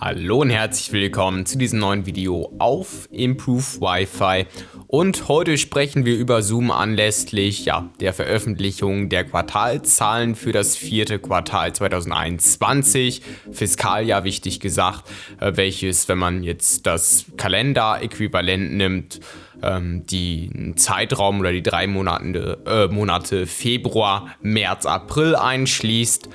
Hallo und herzlich willkommen zu diesem neuen Video auf Improve Wi-Fi und heute sprechen wir über Zoom anlässlich ja, der Veröffentlichung der Quartalzahlen für das vierte Quartal 2021, Fiskaljahr wichtig gesagt, äh, welches, wenn man jetzt das Kalenderäquivalent nimmt, ähm, die Zeitraum oder die drei Monate, äh, Monate Februar, März, April einschließt.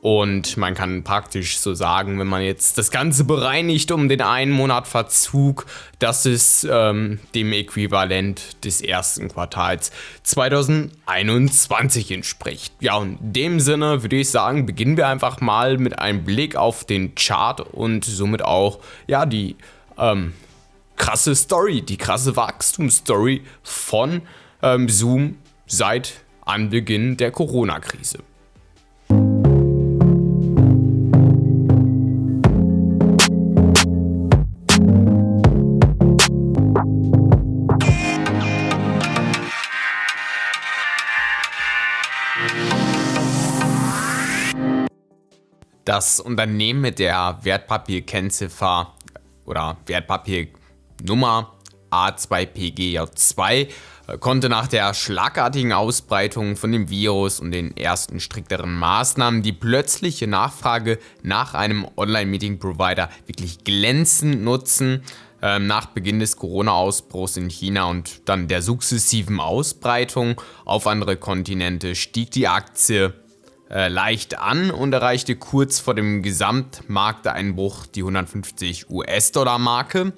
Und man kann praktisch so sagen, wenn man jetzt das Ganze bereinigt um den einen Monat Verzug, dass es ähm, dem Äquivalent des ersten Quartals 2021 entspricht. Ja, und in dem Sinne würde ich sagen, beginnen wir einfach mal mit einem Blick auf den Chart und somit auch ja die ähm, krasse Story, die krasse Wachstumsstory von ähm, Zoom seit Anbeginn der Corona-Krise. Das Unternehmen mit der Wertpapierkennziffer oder Wertpapiernummer A2PGJ2 äh, konnte nach der schlagartigen Ausbreitung von dem Virus und den ersten strikteren Maßnahmen die plötzliche Nachfrage nach einem Online-Meeting-Provider wirklich glänzend nutzen. Ähm, nach Beginn des Corona-Ausbruchs in China und dann der sukzessiven Ausbreitung auf andere Kontinente stieg die Aktie äh, leicht an und erreichte kurz vor dem Gesamtmarkteinbruch die 150 US-Dollar-Marke.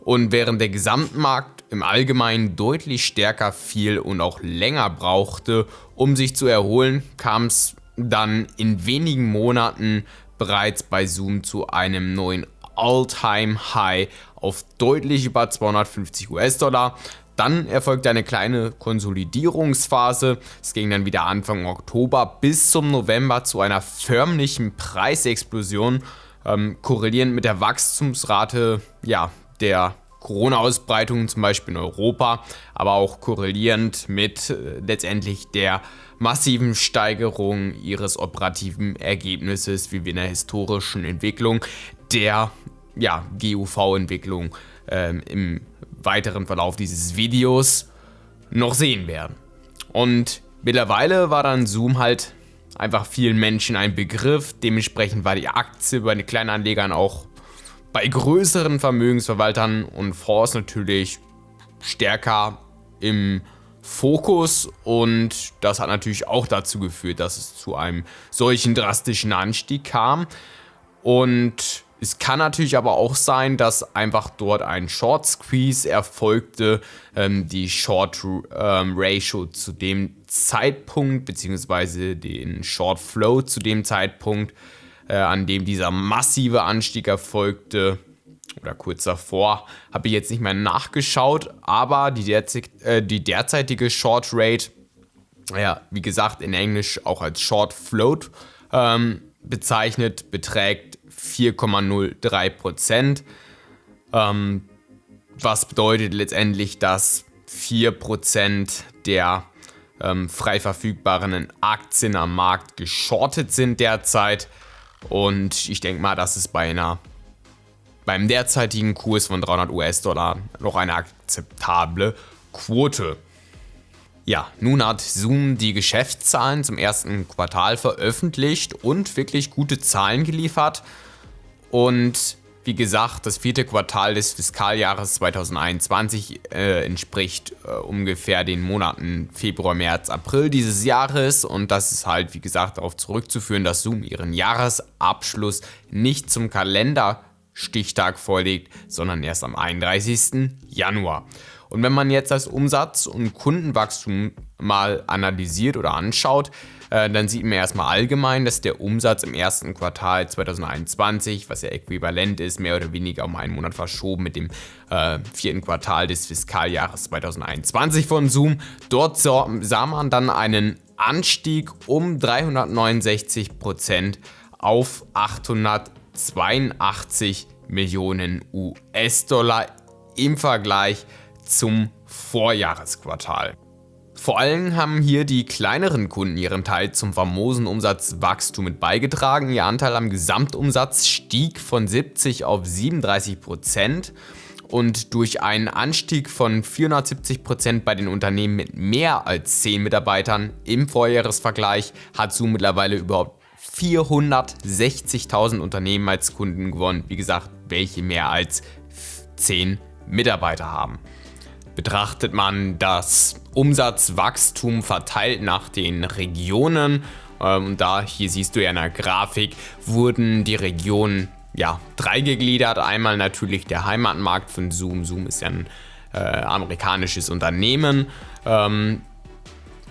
Und während der Gesamtmarkt im Allgemeinen deutlich stärker fiel und auch länger brauchte, um sich zu erholen, kam es dann in wenigen Monaten bereits bei Zoom zu einem neuen All-Time-High auf deutlich über 250 US-Dollar. Dann erfolgte eine kleine Konsolidierungsphase. Es ging dann wieder Anfang Oktober bis zum November zu einer förmlichen Preisexplosion, ähm, korrelierend mit der Wachstumsrate ja, der Corona-Ausbreitung, zum Beispiel in Europa, aber auch korrelierend mit äh, letztendlich der massiven Steigerung ihres operativen Ergebnisses, wie wir in der historischen Entwicklung der ja, GUV-Entwicklung ähm, im weiteren Verlauf dieses Videos noch sehen werden. Und mittlerweile war dann Zoom halt einfach vielen Menschen ein Begriff. Dementsprechend war die Aktie bei den Kleinanlegern auch bei größeren Vermögensverwaltern und Fonds natürlich stärker im Fokus und das hat natürlich auch dazu geführt, dass es zu einem solchen drastischen Anstieg kam. Und es kann natürlich aber auch sein, dass einfach dort ein Short Squeeze erfolgte, ähm, die Short ähm, Ratio zu dem Zeitpunkt, beziehungsweise den Short Flow zu dem Zeitpunkt, äh, an dem dieser massive Anstieg erfolgte, oder kurz davor, habe ich jetzt nicht mehr nachgeschaut, aber die, derzeit, äh, die derzeitige Short Rate, ja, wie gesagt, in Englisch auch als Short Float ähm, bezeichnet, beträgt 4,03 Prozent. Ähm, was bedeutet letztendlich, dass 4 Prozent der ähm, frei verfügbaren Aktien am Markt geschortet sind derzeit. Und ich denke mal, das ist bei beim derzeitigen Kurs von 300 US-Dollar noch eine akzeptable Quote. Ja, nun hat Zoom die Geschäftszahlen zum ersten Quartal veröffentlicht und wirklich gute Zahlen geliefert. Und wie gesagt, das vierte Quartal des Fiskaljahres 2021 äh, entspricht äh, ungefähr den Monaten Februar, März, April dieses Jahres. Und das ist halt, wie gesagt, darauf zurückzuführen, dass Zoom ihren Jahresabschluss nicht zum Kalenderstichtag vorlegt, sondern erst am 31. Januar. Und wenn man jetzt das Umsatz- und Kundenwachstum mal analysiert oder anschaut, äh, dann sieht man erstmal allgemein, dass der Umsatz im ersten Quartal 2021, was ja äquivalent ist, mehr oder weniger um einen Monat verschoben mit dem äh, vierten Quartal des Fiskaljahres 2021 von Zoom. Dort sah man dann einen Anstieg um 369% auf 882 Millionen US-Dollar im Vergleich zum Vorjahresquartal. Vor allem haben hier die kleineren Kunden ihren Teil zum famosen Umsatzwachstum mit beigetragen. Ihr Anteil am Gesamtumsatz stieg von 70 auf 37 Prozent und durch einen Anstieg von 470 Prozent bei den Unternehmen mit mehr als 10 Mitarbeitern im Vorjahresvergleich hat Zoom mittlerweile überhaupt 460.000 Unternehmen als Kunden gewonnen. Wie gesagt, welche mehr als 10 Mitarbeiter haben. Betrachtet man das Umsatzwachstum verteilt nach den Regionen, ähm, und da, hier siehst du ja in der Grafik, wurden die Regionen ja, drei gegliedert. Einmal natürlich der Heimatmarkt von Zoom. Zoom ist ja ein äh, amerikanisches Unternehmen. Ähm,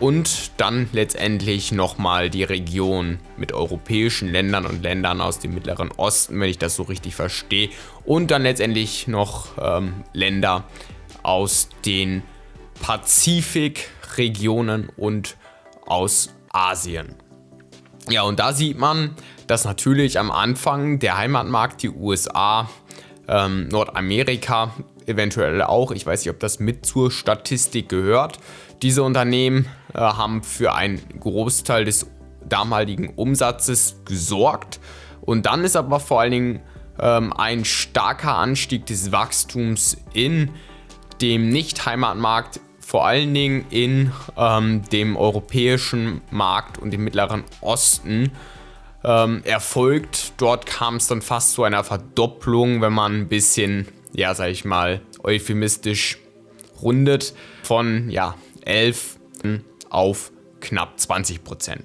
und dann letztendlich nochmal die Region mit europäischen Ländern und Ländern aus dem Mittleren Osten, wenn ich das so richtig verstehe. Und dann letztendlich noch ähm, Länder aus den Pazifikregionen und aus Asien. Ja, und da sieht man, dass natürlich am Anfang der Heimatmarkt die USA, ähm, Nordamerika eventuell auch, ich weiß nicht, ob das mit zur Statistik gehört, diese Unternehmen äh, haben für einen Großteil des damaligen Umsatzes gesorgt. Und dann ist aber vor allen Dingen ähm, ein starker Anstieg des Wachstums in dem Nicht-Heimatmarkt, vor allen Dingen in ähm, dem europäischen Markt und dem Mittleren Osten ähm, erfolgt. Dort kam es dann fast zu einer Verdopplung, wenn man ein bisschen, ja, sag ich mal, euphemistisch rundet, von ja, 11 auf knapp 20 Prozent.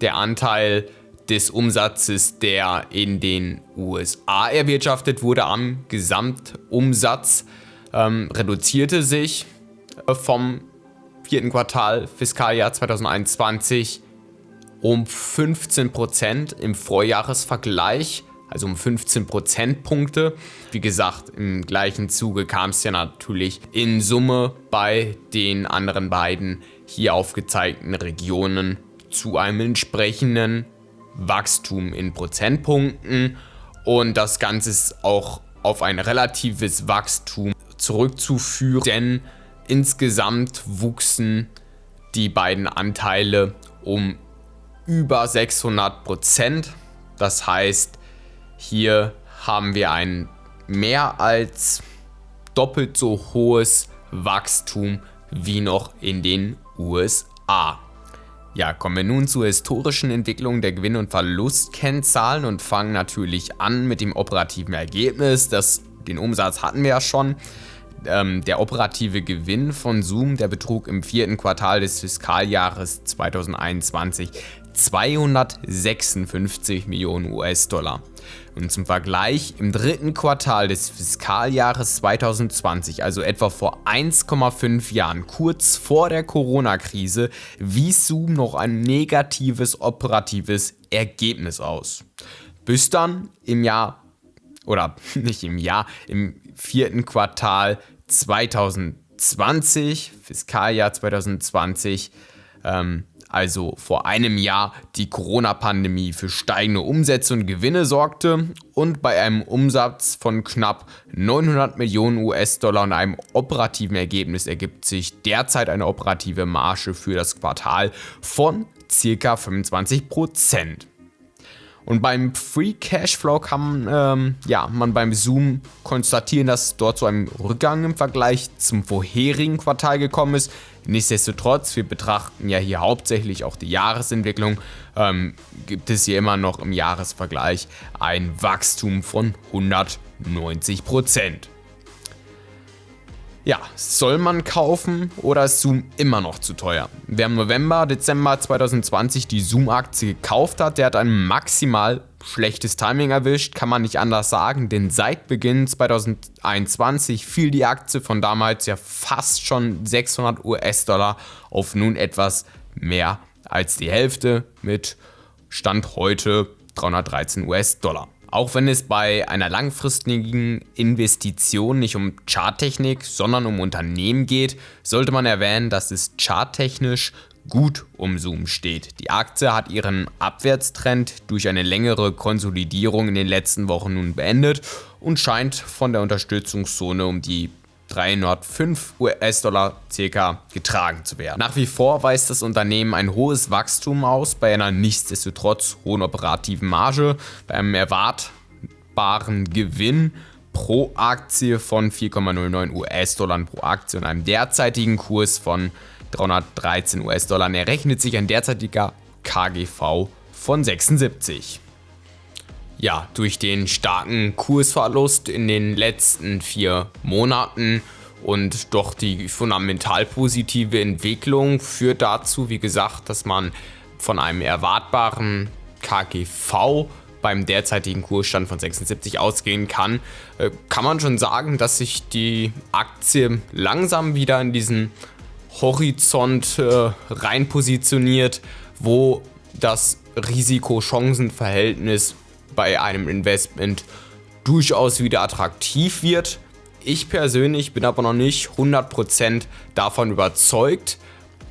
Der Anteil des Umsatzes, der in den USA erwirtschaftet wurde am Gesamtumsatz, ähm, reduzierte sich äh, vom vierten Quartal Fiskaljahr 2021 um 15 Prozent im Vorjahresvergleich also um 15 Prozentpunkte. Wie gesagt, im gleichen Zuge kam es ja natürlich in Summe bei den anderen beiden hier aufgezeigten Regionen zu einem entsprechenden Wachstum in Prozentpunkten und das Ganze ist auch auf ein relatives Wachstum zurückzuführen, denn insgesamt wuchsen die beiden Anteile um über 600 Prozent. Das heißt, hier haben wir ein mehr als doppelt so hohes Wachstum wie noch in den USA. Ja, kommen wir nun zur historischen Entwicklung der Gewinn- und Verlustkennzahlen und fangen natürlich an mit dem operativen Ergebnis. Das, den Umsatz hatten wir ja schon. Ähm, der operative Gewinn von Zoom, der betrug im vierten Quartal des Fiskaljahres 2021 256 Millionen US-Dollar. Und zum Vergleich, im dritten Quartal des Fiskaljahres 2020, also etwa vor 1,5 Jahren, kurz vor der Corona-Krise, wies Zoom noch ein negatives operatives Ergebnis aus. Bis dann im Jahr, oder nicht im Jahr, im vierten Quartal 2020, Fiskaljahr 2020, ähm, also vor einem Jahr, die Corona-Pandemie für steigende Umsätze und Gewinne sorgte und bei einem Umsatz von knapp 900 Millionen US-Dollar und einem operativen Ergebnis ergibt sich derzeit eine operative Marge für das Quartal von ca. 25 Prozent. Und beim Free Cashflow kann ähm, ja, man beim Zoom konstatieren, dass dort zu einem Rückgang im Vergleich zum vorherigen Quartal gekommen ist. Nichtsdestotrotz, wir betrachten ja hier hauptsächlich auch die Jahresentwicklung, ähm, gibt es hier immer noch im Jahresvergleich ein Wachstum von 190 Prozent. Ja, soll man kaufen oder ist Zoom immer noch zu teuer? Wer im November, Dezember 2020 die Zoom-Aktie gekauft hat, der hat ein maximal schlechtes Timing erwischt, kann man nicht anders sagen, denn seit Beginn 2021 fiel die Aktie von damals ja fast schon 600 US-Dollar auf nun etwas mehr als die Hälfte mit Stand heute 313 US-Dollar. Auch wenn es bei einer langfristigen Investition nicht um Charttechnik, sondern um Unternehmen geht, sollte man erwähnen, dass es charttechnisch gut um Zoom steht. Die Aktie hat ihren Abwärtstrend durch eine längere Konsolidierung in den letzten Wochen nun beendet und scheint von der Unterstützungszone um die 305 US-Dollar circa getragen zu werden. Nach wie vor weist das Unternehmen ein hohes Wachstum aus, bei einer nichtsdestotrotz hohen operativen Marge, bei einem erwartbaren Gewinn pro Aktie von 4,09 US-Dollar pro Aktie und einem derzeitigen Kurs von 313 US-Dollar errechnet sich ein derzeitiger KGV von 76. Ja, durch den starken Kursverlust in den letzten vier Monaten und doch die fundamental positive Entwicklung führt dazu, wie gesagt, dass man von einem erwartbaren KGV beim derzeitigen Kursstand von 76 ausgehen kann, äh, kann man schon sagen, dass sich die Aktie langsam wieder in diesen Horizont äh, rein positioniert, wo das Risiko-Chancen-Verhältnis bei einem Investment durchaus wieder attraktiv wird. Ich persönlich bin aber noch nicht 100% davon überzeugt,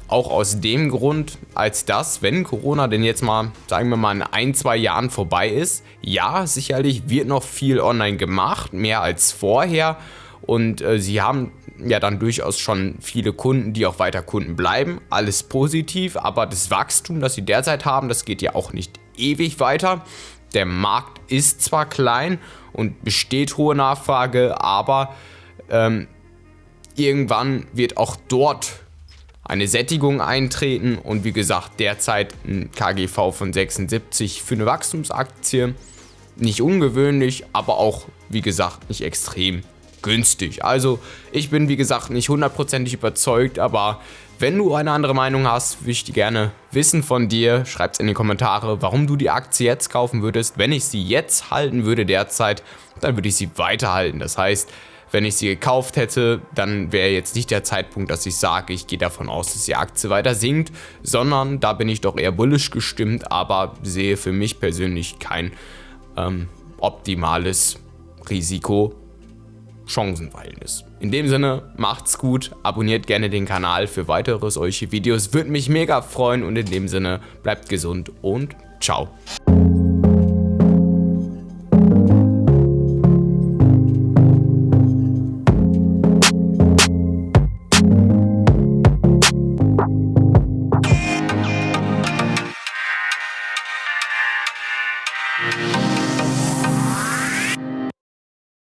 auch aus dem Grund, als dass, wenn Corona denn jetzt mal, sagen wir mal, in ein, zwei Jahren vorbei ist, ja, sicherlich wird noch viel online gemacht, mehr als vorher. Und äh, sie haben ja dann durchaus schon viele Kunden, die auch weiter Kunden bleiben. Alles positiv, aber das Wachstum, das sie derzeit haben, das geht ja auch nicht ewig weiter. Der Markt ist zwar klein und besteht hohe Nachfrage, aber ähm, irgendwann wird auch dort eine Sättigung eintreten und wie gesagt derzeit ein KGV von 76 für eine Wachstumsaktie. Nicht ungewöhnlich, aber auch wie gesagt nicht extrem günstig. Also ich bin wie gesagt nicht hundertprozentig überzeugt, aber wenn du eine andere Meinung hast, würde ich die gerne wissen von dir. Schreib es in die Kommentare, warum du die Aktie jetzt kaufen würdest. Wenn ich sie jetzt halten würde derzeit, dann würde ich sie weiterhalten. Das heißt, wenn ich sie gekauft hätte, dann wäre jetzt nicht der Zeitpunkt, dass ich sage, ich gehe davon aus, dass die Aktie weiter sinkt, sondern da bin ich doch eher bullisch gestimmt, aber sehe für mich persönlich kein ähm, optimales Risiko Chancenverhältnis. In dem Sinne, macht's gut, abonniert gerne den Kanal für weitere solche Videos, würde mich mega freuen und in dem Sinne, bleibt gesund und ciao.